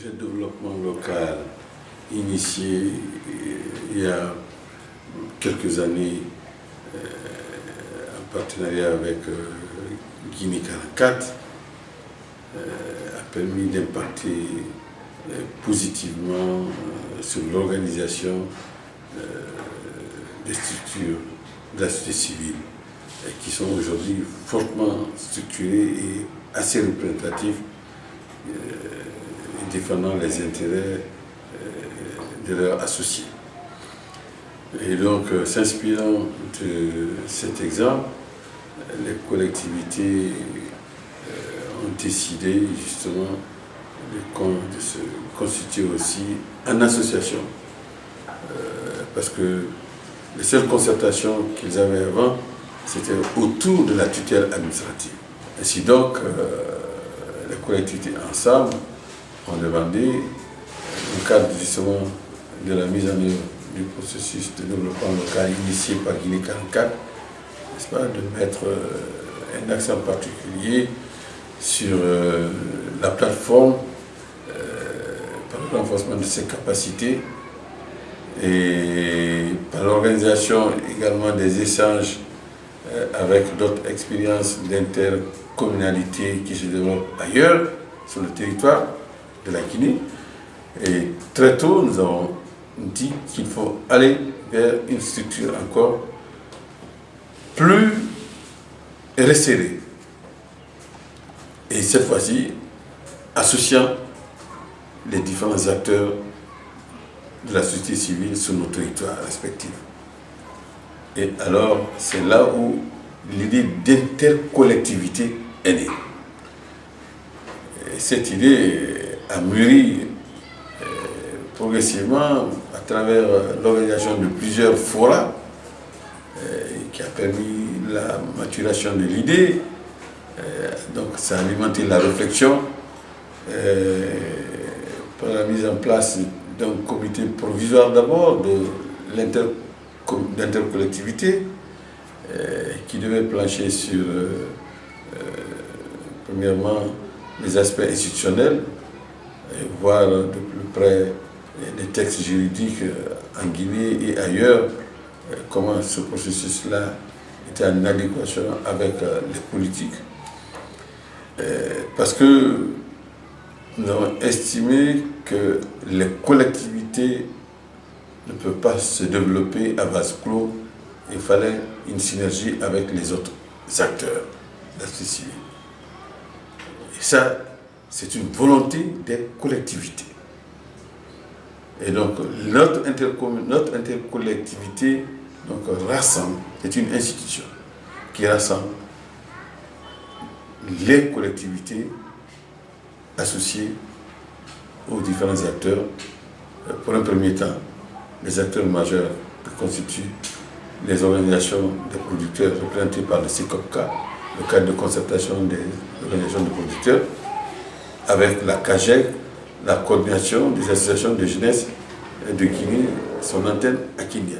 projet de développement local initié il y a quelques années euh, en partenariat avec euh, Guinée 44 euh, a permis d'impacter positivement sur l'organisation des structures de la société civile qui sont aujourd'hui fortement structurées et assez représentatives défendant les intérêts de leurs associés. Et donc, euh, s'inspirant de cet exemple, les collectivités euh, ont décidé justement de, se constituer aussi en association. Euh, parce que les seules concertations qu'ils avaient avant, c'était autour de la tutelle administrative. Ainsi donc, les collectivités ensemble ont demandé, au cadre justement de la mise en œuvre du processus de développement local initié par Guinée 44, pas, de mettre euh, un accent particulier sur euh, la plateforme euh, par le renforcement de ses capacités et par l'organisation également des échanges avec d'autres expériences d'intercommunalité qui se développent ailleurs sur le territoire de la Guinée. Et très tôt, nous avons dit qu'il faut aller vers une structure encore plus resserrée. Et cette fois-ci, associant les différents acteurs de la société civile sur nos territoires respectifs. Et alors, c'est là où l'idée d'intercollectivité est née. cette idée a mûri progressivement à travers euh, l'organisation de plusieurs forats euh, qui a permis la maturation de l'idée. Euh, donc ça a alimenté la réflexion par la mise en place d'un comité provisoire d'abord de l'intercollectivité qui devait plancher sur premièrement les aspects institutionnels voir de plus près des textes juridiques euh, en Guinée et ailleurs, euh, comment ce processus-là était en adéquation avec euh, les politiques. Parce que nous avons estimé que les collectivités ne peuvent pas se développer à base clos. Il fallait une synergie avec les autres acteurs de la société Et ça, c'est une volonté des collectivités. Et donc, notre, intercollectivité donc, rassemble, c'est une institution qui rassemble les collectivités associées aux différents acteurs. Pour un premier temps, les acteurs majeurs qui constituent les organisations des producteurs représentées par le CICOPCA, le cadre de concertation des organisations de producteurs, avec la CAGEC, la coordination des associations de jeunesse de Guinée, son antenne à Kenya.